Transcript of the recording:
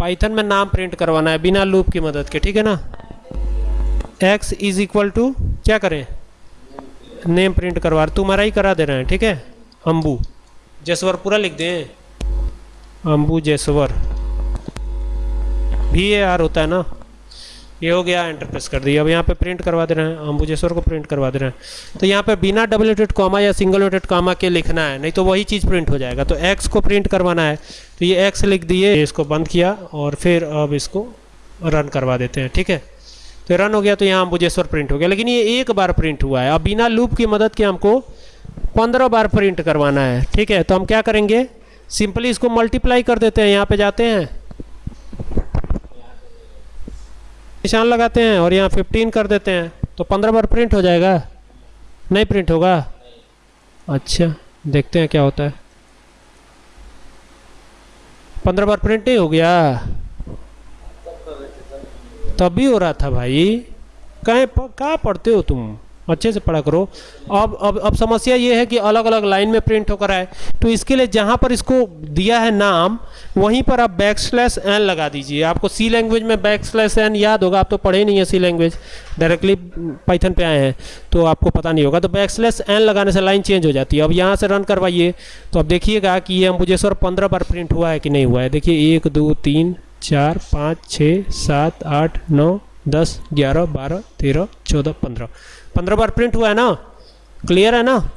Python में नाम print करवाना है, बिना लूप की मदद के, ठीक है ना? एक्स इज़ इक्वल टू क्या करें? नेम प्रिंट करवा तुम्हारा ही करा दे रहे हैं, ठीक है? अम्बू जसवर पूरा लिख दें। अम्बू जसवर। भी ए आर होता है ना? ये हो गया एंटर प्रेस कर दिया। अब यहाँ पे प्रिंट करवा दे रहे हैं। अम्बुजेश्वर को प्रिंट करवा दे रहे हैं। तो यहाँ पे बिना डबल नोटेड कॉमा या सिंगल नोटेड कॉमा के लिखना है, नहीं तो वही चीज़ प्रिंट हो जाएगा। तो एक्स को प्रिंट करवाना है। तो ये एक्स लिख दिए इसको बंद किया और फिर अब इसको रन करवा देते हैं, ठीक है? तो रन हो गया तो यहाँ अम्बुजेश्वर प्रिंट हो गया। लेकिन ये एक बार प्रिंट हुआ है। अब बिना लूप की मदद के हमको पंद्रह बार प्रिंट करवाना है, ठीक है? तो हम क्या करेंगे? सिंपली इसको मल्टीप्लाई कर देते हैं। यहाँ पे जाते हैं। निशान लगाते हैं और यहाँ 15 कर देते हैं तो 15 बार प्रिंट हो जाएगा? नहीं प्रिंट होगा? अच्छा देखते हैं क्या होता है। 15 बार प्रिंट नहीं हो गया? तभी हो रहा था भाई। कहें कहाँ पढ़ते हो तुम? अच्छे से पढ़ा करो। अब अब अब समस्या ये है कि अलग अलग लाइन में प्रिंट होकर आए। तो इसके लिए जहाँ पर इसको दिया है नाम, वहीं पर आप बैक स्लैश एन लगा दीजिए। आपको सी लैंग्वेज में बैक स्लैश एन याद होगा, आप तो पढ़े नहीं है सी लैंग्वेज डायरेक्टली पाइथन पे आए हैं तो आपको पता नहीं होगा। तो बैक स्लैश एन लगाने से लाइन चेंज हो जाती है। अब यहाँ से रन करवाइए। तो अब देखिएगा कि ये अम्बुजेश्वर पंद्रह बार प्रिंट हुआ है कि नहीं हुआ है। देखिए, एक, दो, तीन, चार, पाँच छः सात, आठ, नौ दस, ग्यारह, बारह, तेरह, चौदह, पंद्रह। पंद्रह बार प्रिंट हुआ है ना? क्लियर है ना?